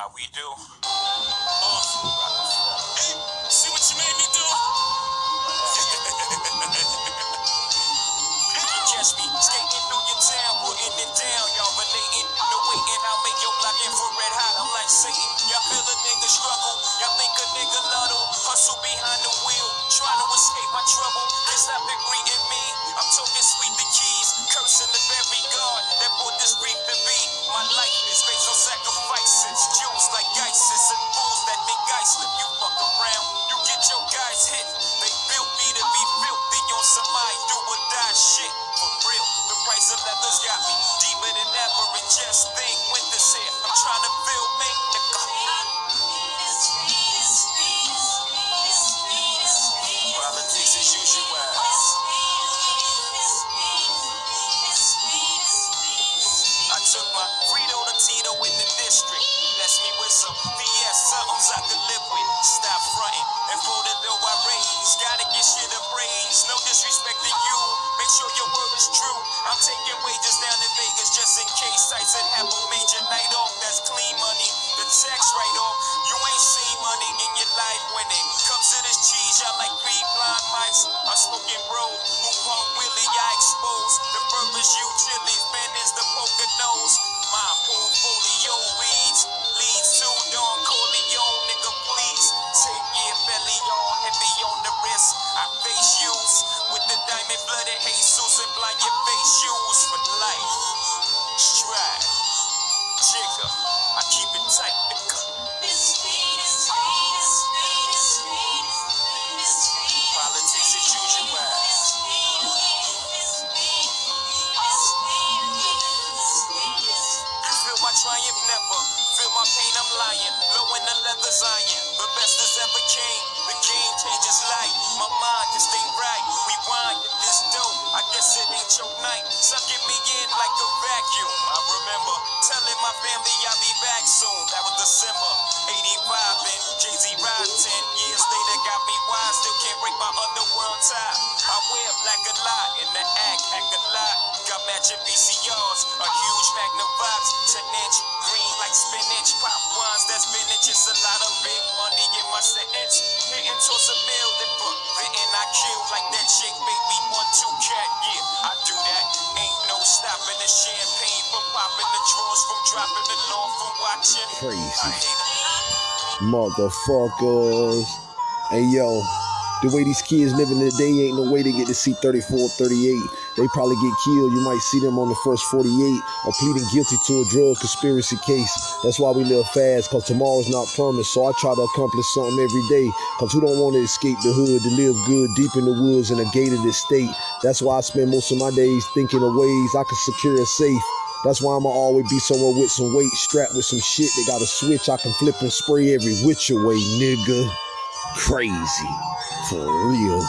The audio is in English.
How we do? See what you made me do? Me skating through your town, putting it down. Y'all no waiting. I'll make your block infrared hot. I'm like Satan. Y'all feel a nigga struggle. Y'all think a nigga luddle. Hustle behind the wheel, trying to escape my trouble. It's not greeting me. I'm talking sweet the keys, cursing the guys hit. They built me to be filthy on some I do or die shit. For real, the price of leathers got me deeper than ever. And just think, winter's here. I'm trying to me. Took my Frito to Tito in the district. Bless me with some BS, somethings I raise. Gotta get shit appraised. No disrespect to you. Make sure your word is true. I'm taking wages down in Vegas just in case Tyson have a major night off. That's clean money. The tax write off. You ain't seen money in your life when it comes to this cheese. Y'all like three blind mice. I'm smoking bro. Who pump Willie? I expose. The purpose you And blind your face shoes for life. Stride. Jigger. I keep it tight. Politics as usual. Feel my triumph never. Feel my pain, I'm lying. Low in the leather's iron. The best that's ever came. The game changes life. My mind just ain't right. Night. Sucking me in like a vacuum. I remember telling my family I'll be back soon. That was December 85 and Jay-Z ride 10 years later got me wise. Still can't break my underworld tie. I wear black a lot in the act, act a lot. Got matching VCRs, a huge Magnavox, 10 inch, green like spinach. Pop ones, that's spinach. It's a lot of big money in my sentence. Hitting towards a million for fitting, I kill like that chick, baby. One, two cat, yeah, champagne from popping the drawers, from dropping the law, from watching. Crazy. Motherfuckers. Hey yo, the way these kids living today ain't no way they get to see 34, 38. They probably get killed. You might see them on the first 48 or pleading guilty to a drug conspiracy case. That's why we live fast, cause tomorrow's not promised. So I try to accomplish something every day. Cause who don't want to escape the hood, to live good deep in the woods in a gated estate. That's why I spend most of my days thinking of ways I can secure a safe. That's why I'ma always be somewhere with some weight, strapped with some shit They got a switch I can flip and spray every which way, nigga. Crazy. For real.